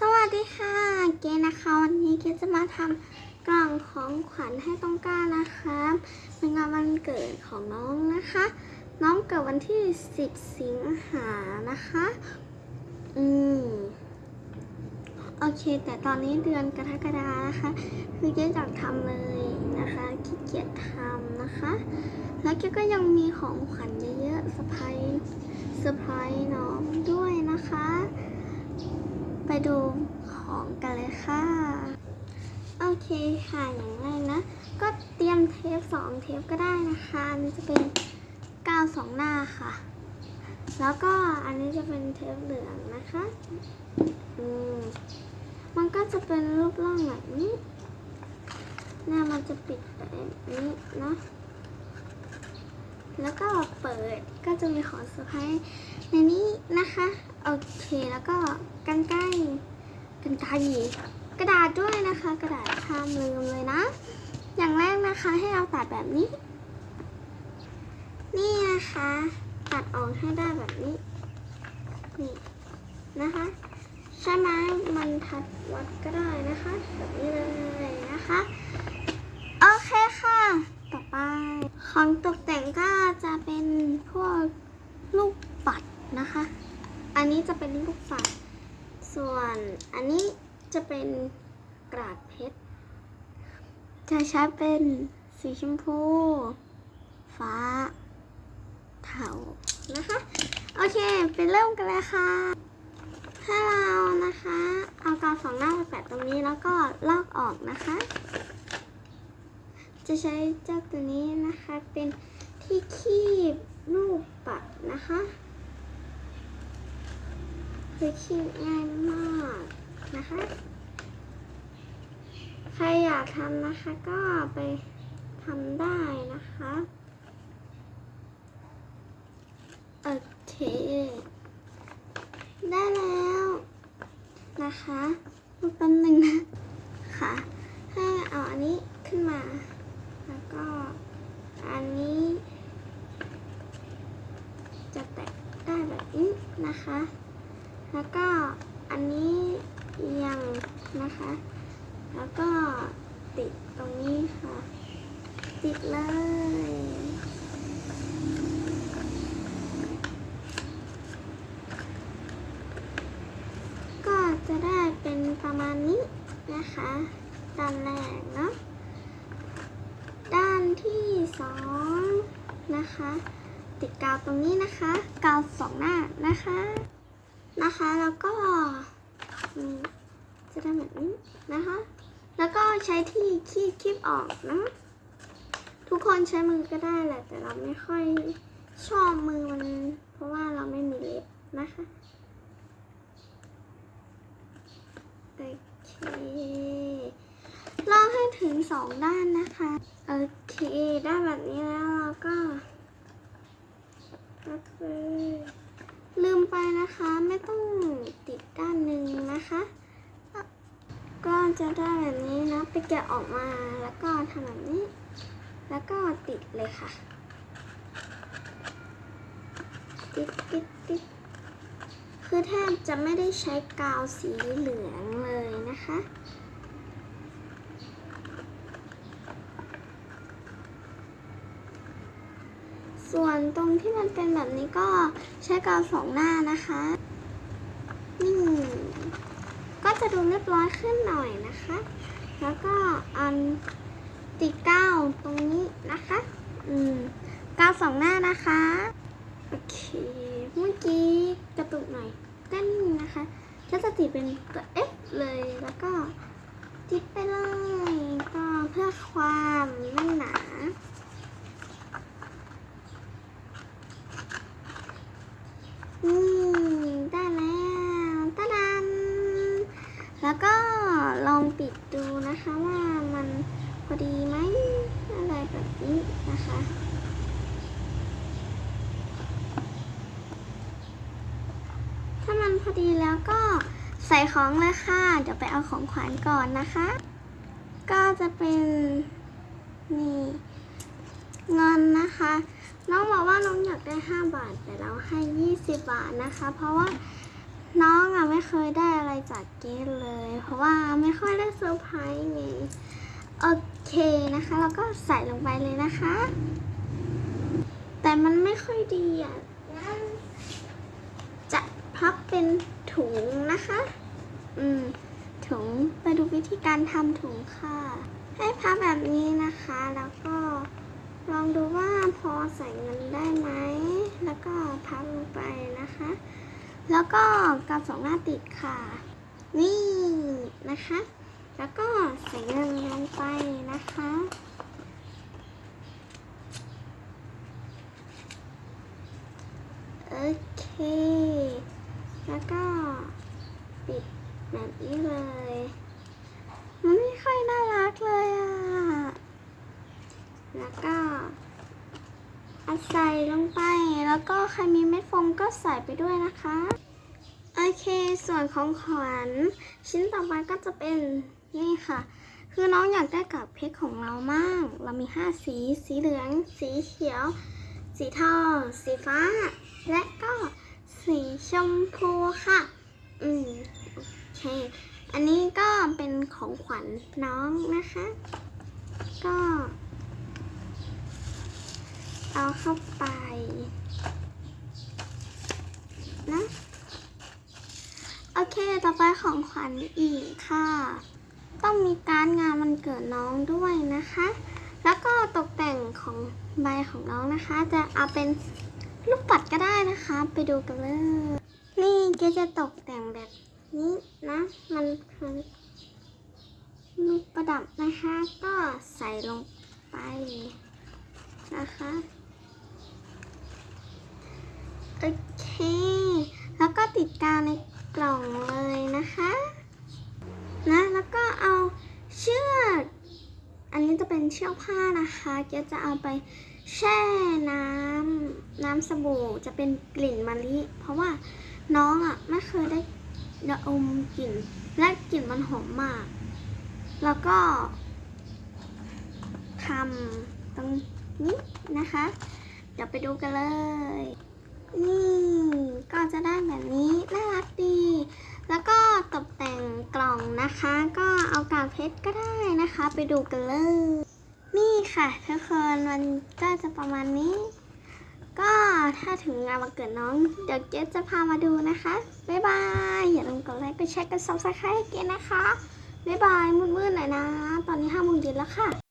สวัสดีค่ะ เกนะคะวันนี้เกจะมาทำกล่องของขวัญให้ต้องกล้านะคะเป็นงานวันเกิดของน้องนะคะ น้องเกิดวันที่ 10 สิงหานะคะ อืมโอเค แต่ตอนนี้เดือนกรกฎานะคะ คือเกอยากทำเลยนะคะขี้เกียจทำนะคะ แล้วเกก็ยังมีของขวัญเยอะๆเซอร์ไพรส์เซอร์ไพรส์น้องด้วยนะคะ ไปดูของกันเลยค่ะ โอเคค่ะ อย่างแรกนะ ก็เตรียมเทปสองเทปก็ได้นะคะอันนี้จะเป็นกาวสองหน้าค่ะ แล้วก็อันนี้จะเป็นเทปเหลืองนะคะ อืม มันก็จะเป็นรูปร่างแบบนี้ หน้ามันจะปิดแบบนี้นะ แล้วก็เปิดก็จะมีของเซอร์ไพรส์ในนี้นะคะ โอเคแล้วก็กรรไกรกรรไกรกระดาษด้วยนะคะ กระดาษห้ามลืมเลยนะ อย่างแรกนะคะให้เราตัดแบบนี้ นี่นะคะ ตัดออกให้ได้แบบนี้ นี่นะคะ ใช้ไม้บรรทัดวัดก็ได้นะคะ แบบนี้เลยนะคะ โอเคค่ะ ต่อไป ของตกแต่งก็จะเป็นพวกลูกปัดนะคะ อันนี้จะเป็นลูกปัด ส่วนอันนี้จะเป็นกระดาษเพชร จะใช้เป็นสีชมพู ฟ้า เทา นะคะ โอเค ไปเริ่มกันเลยค่ะ ถ้าเรานะคะ เอากาวสองหน้าไปแปะตรงนี้แล้วก็ลอกออกนะคะ จะใช้เจ้าตัวนี้นะคะเป็นที่คีบลูกปัดนะคะคือคีบง่ายมากนะคะ ใครอยากทำนะคะก็ไปทำได้นะคะโอเคได้แล้วนะคะรูปแป๊บนึงนะค่ะ ให้เอาอันนี้ขึ้นมา แล้วก็อันนี้ จะแตะได้แบบนี้นะคะ แล้วก็อันนี้เอียงนะคะ แล้วก็ติดตรงนี้ค่ะ ติดเลยก็จะได้เป็นประมาณนี้นะคะด้านแรกเนาะ ด้านที่สอง นะคะ ติดกาวตรงนี้นะคะ กาวสองหน้านะคะนะคะ แล้วก็จะได้แบบนี้นะคะ แล้วก็ใช้ที่คีบคีบออกนะ ทุกคนใช้มือก็ได้แหละ แต่เราไม่ค่อยชอบมือมัน เพราะว่าเราไม่มีเล็บนะคะโอเคลอกให้ถึงสองด้านนะคะ โอเค ได้แบบนี้แล้วากเลย ลืมไปนะคะ ไม่ต้องติดด้านหนึ่งนะคะ ก็จะได้แบบนี้นะ ไปแกะออกมาแล้วก็ทำแบบนี้ แล้วก็ติดเลยค่ะ ติดติดติดคือแทบจะไม่ได้ใช้กาวสีเหลืองเลยนะคะ ส่วนตรงที่มันเป็นแบบนี้ก็ใช้กาวสองหน้านะคะนี่ก็จะดูเรียบร้อยขึ้นหน่อยนะคะ แล้วก็อันติดกาวตรงนี้นะคะ อืมกาวสองหน้านะคะ โอเค เมื่อกี้กระตุกหน่อยเต้นนะคะก็จะติดเป็นตัว F เลยแล้วก็ติดไปเลยก็เพื่อความแน่หนา นี่ได้แล้วตาดัน แล้วก็ลองปิดดูนะคะว่ามันพอ ดีไหมอะไรแบบนี้นะคะถ้ามันพอดีแล้วก็ใส่ของเลยค่ะ เดี๋ยวไปเอาของขวัญก่อนนะคะ ก็จะเป็นนี่เงินนะคะ น้องบอกว่าน้องอยากได้ 5 บาท แต่เราให้ 20 บาทนะคะ เพราะว่าน้องอะไม่เคยได้อะไรจากเกดเลย เพราะว่าไม่ค่อยได้เซอร์ไพรส์ไงโอเค นะคะเราก็ใส่ลงไปเลยนะคะ แต่มันไม่ค่อยดีอะจะพับเป็นถุงนะคะ อืมถุงไปดูวิธีการทำถุงค่ะ ให้พับแบบนี้นะคะ แล้วก็ลองดูว่าพอใส่เงินได้ไหม แล้วก็พับลงไปนะคะ แล้วก็กาวสองหน้าติดค่ะ นี่นะคะ แล้วก็ใส่เงินลงไปนะคะโอเค แล้วก็ปิดแบบนี้เลย มันไม่ค่อยน่ารักเลยอะ แล้วก็เอาใส่ลงไป แล้วก็ใครมีเม็ดโฟมก็ใส่ไปด้วยนะคะ โอเค ส่วนของขวัญชิ้นต่อไปก็จะเป็น นี่ค่ะ คือน้องอยากได้กับเพชรของเรามาก เรามี 5 สี สีเหลือง สีเขียว สีทองสีฟ้า และก็สีชมพูค่ะ อืม โอเค อันนี้ก็เป็นของขวัญน้องนะคะ ก็เอาเข้าไปนะ โอเค ต่อไปของขวัญอีกค่ะ ต้องมีการงานมันเกิดน้องด้วยนะคะ แล้วก็ตกแต่งของใบของน้องนะคะ จะเอาเป็นลูกปัดก็ได้นะคะ ไปดูกันเลย นี่เกจะตกแต่งแบบนี้นะ มันคือลูกประดับนะคะ ก็ใส่ลงไปนะคะ โอเค แล้วก็ติดกาวในกล่องเลยนะคะ นะ แล้วก็เอาเชือก อันนี้จะ เป็นเชือกผ้านะคะเกียวจะเอาไปแช่น้ำน้ำสบู่จะเป็นกลิ่นมะลิ เพราะว่าน้องอะไม่เคยได้ดอมกลิ่น และกลิ่นมันหอมมาก แล้วก็ทำตรงนี้นะคะ เดี๋ยวไปดูกันเลย นี่ก็จะได้แบบนี้น่ารักดี แล้วก็ตกแต่งกล่องนะคะ ก็เอากากเพชรก็ได้นะคะ ไปดูกันเลย นี่ค่ะทุกคนมันก็จะประมาณนี้ ก็ถ้าถึงงานวันเกิดน้อง เดี๋ยวเจ๊จะพามาดูนะคะ บ๊ายบาย อย่าลืมกดไลค์กดแชร์กด subscribe ให้เกนนะคะ บ๊ายบายมืดๆหน่อยนะ ตอนนี้ห้าโมงเย็นแล้วค่ะ